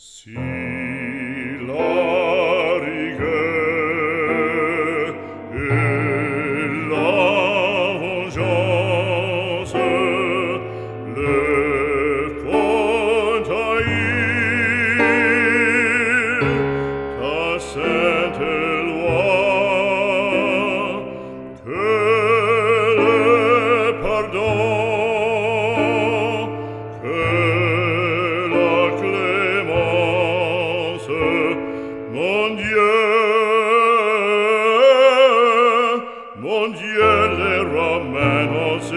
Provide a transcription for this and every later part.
See.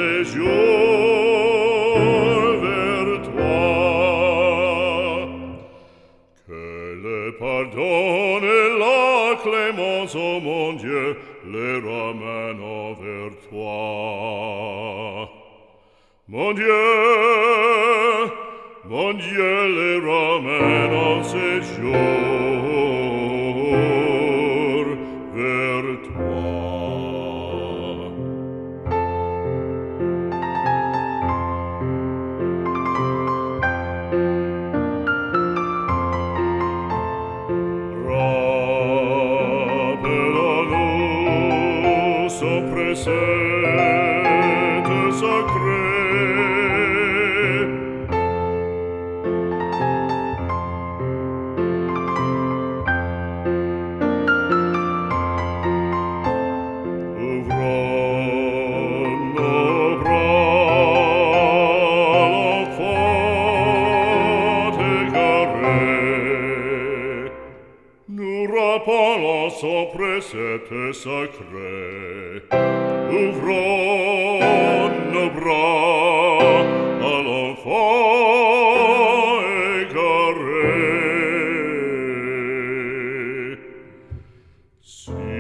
de jour que le pardon et la clémence ô mon Dieu les ramènent vers toi mon Dieu mon Dieu les ramène en séjour sopra sete sacre Europa los opresete sacre, ouvron le bras à l'enfant égaré. Si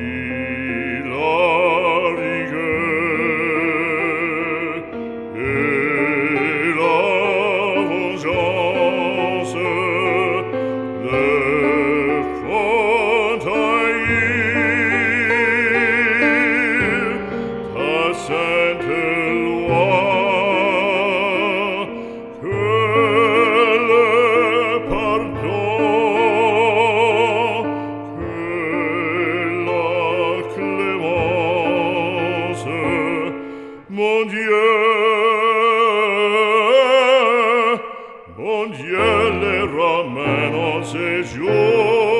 non gliele rameno se giù.